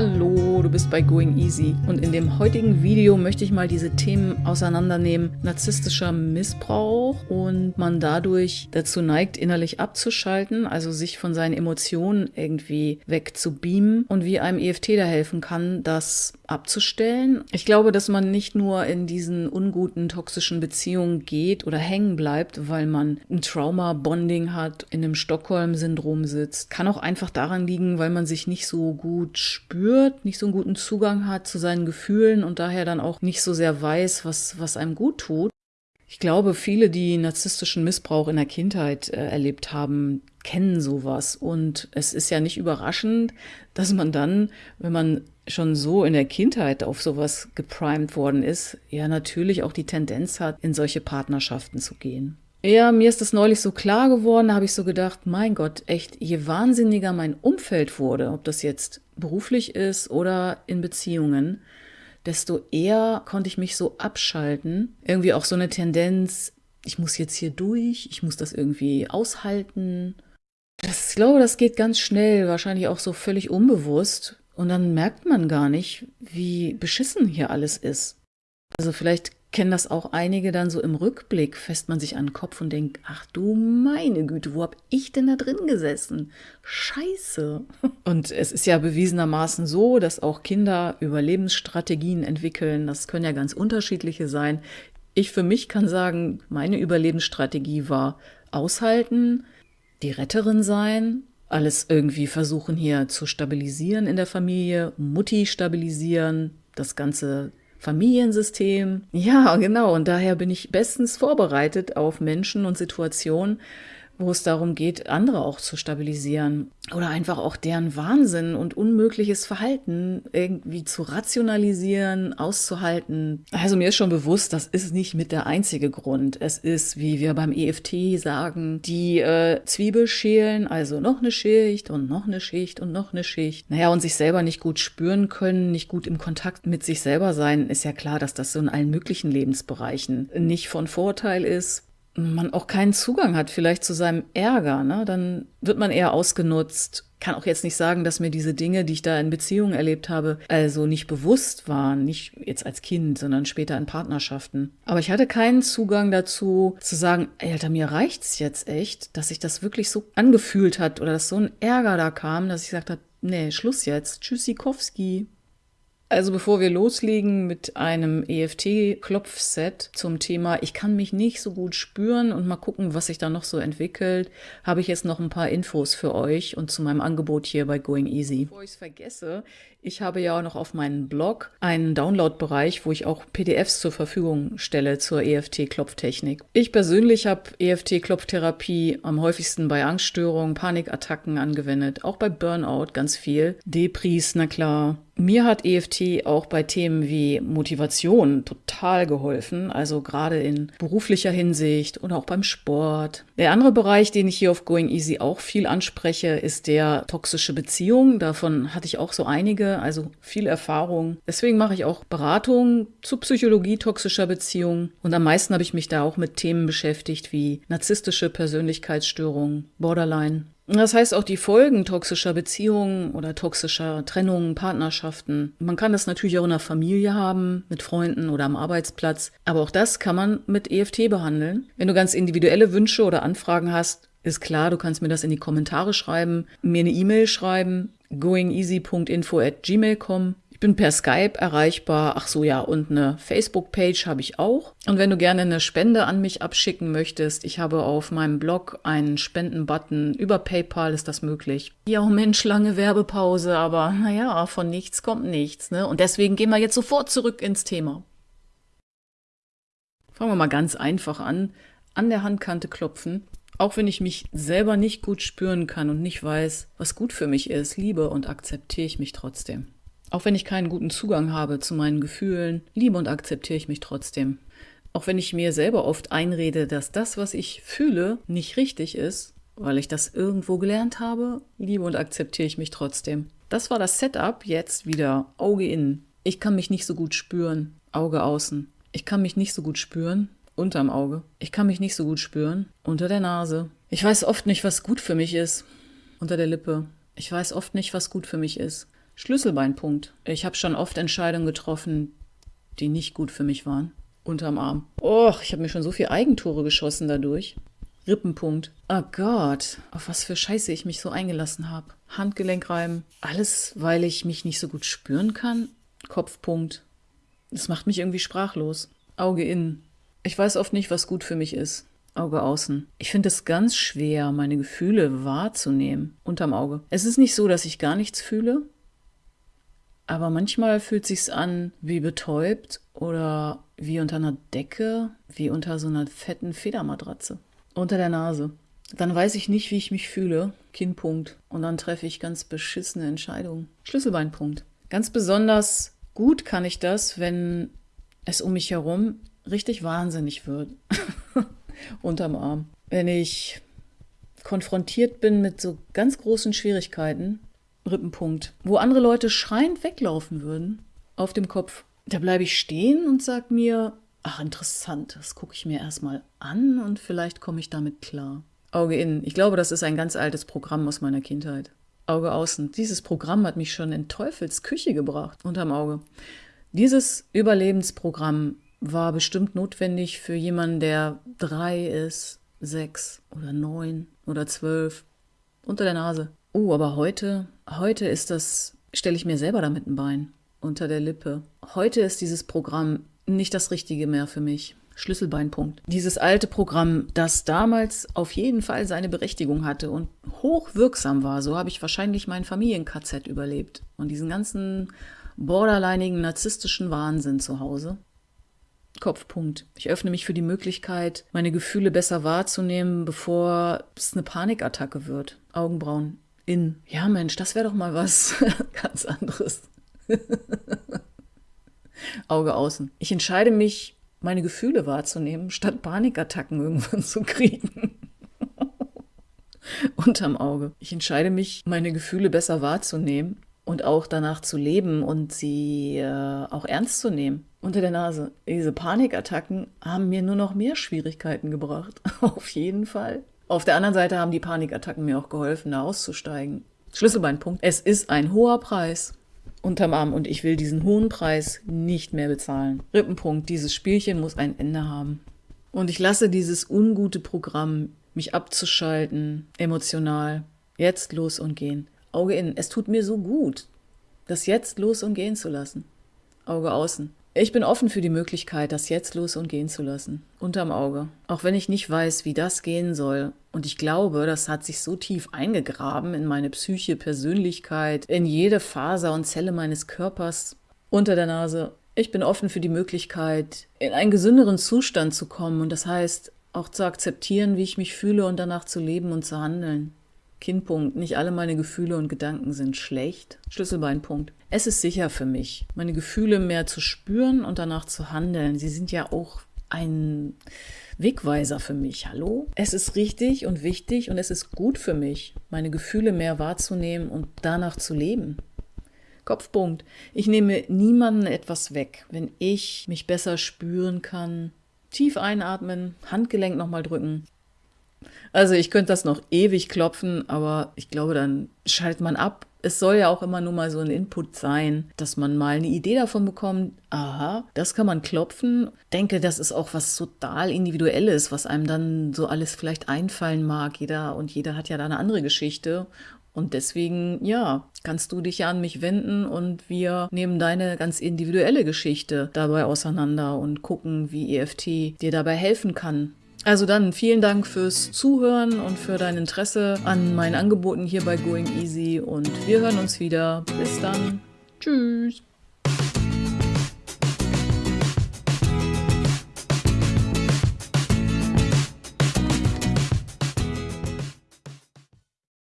Hallo, du bist bei Going Easy und in dem heutigen Video möchte ich mal diese Themen auseinandernehmen. Narzisstischer Missbrauch und man dadurch dazu neigt, innerlich abzuschalten, also sich von seinen Emotionen irgendwie wegzubeamen und wie einem EFT da helfen kann, das abzustellen. Ich glaube, dass man nicht nur in diesen unguten, toxischen Beziehungen geht oder hängen bleibt, weil man ein Trauma-Bonding hat, in einem Stockholm-Syndrom sitzt. Kann auch einfach daran liegen, weil man sich nicht so gut spürt nicht so einen guten Zugang hat zu seinen Gefühlen und daher dann auch nicht so sehr weiß, was, was einem gut tut. Ich glaube, viele, die narzisstischen Missbrauch in der Kindheit äh, erlebt haben, kennen sowas. Und es ist ja nicht überraschend, dass man dann, wenn man schon so in der Kindheit auf sowas geprimed worden ist, ja natürlich auch die Tendenz hat, in solche Partnerschaften zu gehen. Ja, mir ist das neulich so klar geworden, da habe ich so gedacht, mein Gott, echt, je wahnsinniger mein Umfeld wurde, ob das jetzt beruflich ist oder in Beziehungen, desto eher konnte ich mich so abschalten. Irgendwie auch so eine Tendenz, ich muss jetzt hier durch, ich muss das irgendwie aushalten. Das, ich glaube, das geht ganz schnell, wahrscheinlich auch so völlig unbewusst. Und dann merkt man gar nicht, wie beschissen hier alles ist. Also vielleicht kennen das auch einige dann so im Rückblick, fässt man sich an den Kopf und denkt, ach du meine Güte, wo hab ich denn da drin gesessen? Scheiße. Und es ist ja bewiesenermaßen so, dass auch Kinder Überlebensstrategien entwickeln. Das können ja ganz unterschiedliche sein. Ich für mich kann sagen, meine Überlebensstrategie war aushalten, die Retterin sein, alles irgendwie versuchen hier zu stabilisieren in der Familie, Mutti stabilisieren, das Ganze Familiensystem. Ja, genau. Und daher bin ich bestens vorbereitet auf Menschen und Situationen, wo es darum geht, andere auch zu stabilisieren oder einfach auch deren Wahnsinn und unmögliches Verhalten irgendwie zu rationalisieren, auszuhalten. Also mir ist schon bewusst, das ist nicht mit der einzige Grund. Es ist, wie wir beim EFT sagen, die äh, Zwiebel schälen, also noch eine Schicht und noch eine Schicht und noch eine Schicht. Naja, und sich selber nicht gut spüren können, nicht gut im Kontakt mit sich selber sein, ist ja klar, dass das so in allen möglichen Lebensbereichen nicht von Vorteil ist man auch keinen Zugang hat, vielleicht zu seinem Ärger, ne? dann wird man eher ausgenutzt. Kann auch jetzt nicht sagen, dass mir diese Dinge, die ich da in Beziehungen erlebt habe, also nicht bewusst waren, nicht jetzt als Kind, sondern später in Partnerschaften. Aber ich hatte keinen Zugang dazu, zu sagen, ey, Alter, mir reicht's jetzt echt, dass sich das wirklich so angefühlt hat oder dass so ein Ärger da kam, dass ich gesagt habe, nee, Schluss jetzt, Tschüssikowski. Also bevor wir loslegen mit einem EFT-Klopfset zum Thema, ich kann mich nicht so gut spüren und mal gucken, was sich da noch so entwickelt, habe ich jetzt noch ein paar Infos für euch und zu meinem Angebot hier bei Going Easy. Bevor ich es vergesse, ich habe ja auch noch auf meinem Blog einen Download-Bereich, wo ich auch PDFs zur Verfügung stelle zur EFT-Klopftechnik. Ich persönlich habe EFT-Klopftherapie am häufigsten bei Angststörungen, Panikattacken angewendet, auch bei Burnout ganz viel. Depris, na klar. Mir hat EFT auch bei Themen wie Motivation total geholfen, also gerade in beruflicher Hinsicht oder auch beim Sport. Der andere Bereich, den ich hier auf Going Easy auch viel anspreche, ist der toxische Beziehung. Davon hatte ich auch so einige also viel Erfahrung. Deswegen mache ich auch Beratungen zu Psychologie toxischer Beziehungen. Und am meisten habe ich mich da auch mit Themen beschäftigt wie narzisstische Persönlichkeitsstörungen, Borderline. Das heißt auch die Folgen toxischer Beziehungen oder toxischer Trennungen, Partnerschaften. Man kann das natürlich auch in der Familie haben, mit Freunden oder am Arbeitsplatz. Aber auch das kann man mit EFT behandeln. Wenn du ganz individuelle Wünsche oder Anfragen hast, ist klar, du kannst mir das in die Kommentare schreiben, mir eine E-Mail schreiben goingeasy.info at gmail.com. Ich bin per Skype erreichbar. Ach so, ja, und eine Facebook-Page habe ich auch. Und wenn du gerne eine Spende an mich abschicken möchtest, ich habe auf meinem Blog einen Spenden-Button. Über PayPal ist das möglich. Ja, oh Mensch, lange Werbepause, aber naja, von nichts kommt nichts. Ne? Und deswegen gehen wir jetzt sofort zurück ins Thema. Fangen wir mal ganz einfach an. An der Handkante klopfen. Auch wenn ich mich selber nicht gut spüren kann und nicht weiß, was gut für mich ist, liebe und akzeptiere ich mich trotzdem. Auch wenn ich keinen guten Zugang habe zu meinen Gefühlen, liebe und akzeptiere ich mich trotzdem. Auch wenn ich mir selber oft einrede, dass das, was ich fühle, nicht richtig ist, weil ich das irgendwo gelernt habe, liebe und akzeptiere ich mich trotzdem. Das war das Setup, jetzt wieder Auge innen. Ich kann mich nicht so gut spüren, Auge außen. Ich kann mich nicht so gut spüren, unterm Auge. Ich kann mich nicht so gut spüren. Unter der Nase. Ich weiß oft nicht, was gut für mich ist. Unter der Lippe. Ich weiß oft nicht, was gut für mich ist. Schlüsselbeinpunkt. Ich habe schon oft Entscheidungen getroffen, die nicht gut für mich waren. Unterm Arm. Och, ich habe mir schon so viel Eigentore geschossen dadurch. Rippenpunkt. Oh Gott, auf was für Scheiße ich mich so eingelassen habe. Handgelenkreiben. Alles, weil ich mich nicht so gut spüren kann. Kopfpunkt. Das macht mich irgendwie sprachlos. Auge innen. Ich weiß oft nicht, was gut für mich ist. Auge außen. Ich finde es ganz schwer, meine Gefühle wahrzunehmen. Unterm Auge. Es ist nicht so, dass ich gar nichts fühle. Aber manchmal fühlt sich's an wie betäubt oder wie unter einer Decke, wie unter so einer fetten Federmatratze. Unter der Nase. Dann weiß ich nicht, wie ich mich fühle. Kinnpunkt. Und dann treffe ich ganz beschissene Entscheidungen. Schlüsselbeinpunkt. Ganz besonders gut kann ich das, wenn es um mich herum richtig wahnsinnig wird. Unterm Arm. Wenn ich konfrontiert bin mit so ganz großen Schwierigkeiten, Rippenpunkt, wo andere Leute schreiend weglaufen würden, auf dem Kopf, da bleibe ich stehen und sage mir, ach interessant, das gucke ich mir erstmal an und vielleicht komme ich damit klar. Auge innen. Ich glaube, das ist ein ganz altes Programm aus meiner Kindheit. Auge außen. Dieses Programm hat mich schon in Teufels Küche gebracht, unterm Auge. Dieses Überlebensprogramm war bestimmt notwendig für jemanden, der drei ist, sechs oder neun oder zwölf. Unter der Nase. Oh, aber heute, heute ist das, stelle ich mir selber damit ein Bein unter der Lippe. Heute ist dieses Programm nicht das Richtige mehr für mich. Schlüsselbeinpunkt. Dieses alte Programm, das damals auf jeden Fall seine Berechtigung hatte und hochwirksam war, so habe ich wahrscheinlich mein Familien-KZ überlebt und diesen ganzen borderlineigen narzisstischen Wahnsinn zu Hause. Kopfpunkt. Ich öffne mich für die Möglichkeit, meine Gefühle besser wahrzunehmen, bevor es eine Panikattacke wird. Augenbrauen. In. Ja, Mensch, das wäre doch mal was ganz anderes. Auge außen. Ich entscheide mich, meine Gefühle wahrzunehmen, statt Panikattacken irgendwann zu kriegen. Unterm Auge. Ich entscheide mich, meine Gefühle besser wahrzunehmen und auch danach zu leben und sie äh, auch ernst zu nehmen. Unter der Nase. Diese Panikattacken haben mir nur noch mehr Schwierigkeiten gebracht. Auf jeden Fall. Auf der anderen Seite haben die Panikattacken mir auch geholfen, da auszusteigen. Schlüsselbeinpunkt. Es ist ein hoher Preis unterm Arm und ich will diesen hohen Preis nicht mehr bezahlen. Rippenpunkt, dieses Spielchen muss ein Ende haben. Und ich lasse dieses ungute Programm, mich abzuschalten, emotional, jetzt los und gehen. Auge innen. Es tut mir so gut, das jetzt los und gehen zu lassen. Auge außen. Ich bin offen für die Möglichkeit, das jetzt los und gehen zu lassen. Unterm Auge. Auch wenn ich nicht weiß, wie das gehen soll. Und ich glaube, das hat sich so tief eingegraben in meine Psyche, Persönlichkeit, in jede Faser und Zelle meines Körpers. Unter der Nase. Ich bin offen für die Möglichkeit, in einen gesünderen Zustand zu kommen. Und das heißt, auch zu akzeptieren, wie ich mich fühle und danach zu leben und zu handeln. Kinnpunkt. Nicht alle meine Gefühle und Gedanken sind schlecht. Schlüsselbeinpunkt. Es ist sicher für mich, meine Gefühle mehr zu spüren und danach zu handeln. Sie sind ja auch ein Wegweiser für mich. Hallo? Es ist richtig und wichtig und es ist gut für mich, meine Gefühle mehr wahrzunehmen und danach zu leben. Kopfpunkt. Ich nehme niemanden etwas weg, wenn ich mich besser spüren kann. Tief einatmen, Handgelenk nochmal drücken, also ich könnte das noch ewig klopfen, aber ich glaube, dann schaltet man ab. Es soll ja auch immer nur mal so ein Input sein, dass man mal eine Idee davon bekommt, aha, das kann man klopfen. Denke, das ist auch was total Individuelles, was einem dann so alles vielleicht einfallen mag. Jeder und jeder hat ja da eine andere Geschichte. Und deswegen, ja, kannst du dich ja an mich wenden und wir nehmen deine ganz individuelle Geschichte dabei auseinander und gucken, wie EFT dir dabei helfen kann, also dann vielen Dank fürs Zuhören und für dein Interesse an meinen Angeboten hier bei Going Easy und wir hören uns wieder. Bis dann. Tschüss.